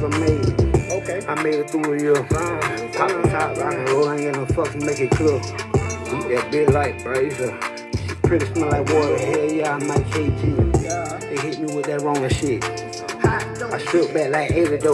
cause I made it. Okay. I made it through a year. Pop the top, rock and roll, I ain't get no fucks to make it clear. Eat that bitch light, bro. It's a, she pretty smell like water. Hell yeah, I'm like KG. Yeah. They hit me with that wrong shit. I stripped back like 80 though.